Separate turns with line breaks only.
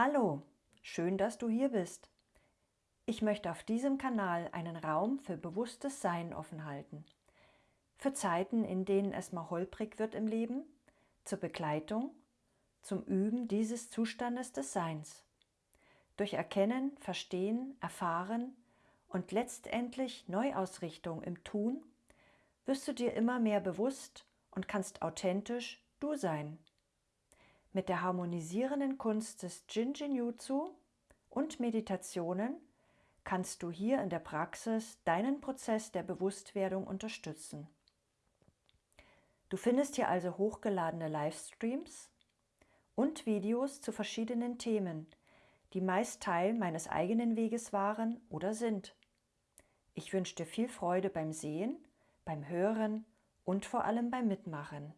Hallo, schön, dass du hier bist. Ich möchte auf diesem Kanal einen Raum für bewusstes Sein offen halten. Für Zeiten, in denen es mal holprig wird im Leben, zur Begleitung, zum Üben dieses Zustandes des Seins. Durch Erkennen, Verstehen, Erfahren und letztendlich Neuausrichtung im Tun wirst du dir immer mehr bewusst und kannst authentisch du sein. Mit der harmonisierenden Kunst des Jinjinjutsu und Meditationen kannst du hier in der Praxis deinen Prozess der Bewusstwerdung unterstützen. Du findest hier also hochgeladene Livestreams und Videos zu verschiedenen Themen, die meist Teil meines eigenen Weges waren oder sind. Ich wünsche dir viel Freude beim Sehen, beim Hören und vor allem beim Mitmachen.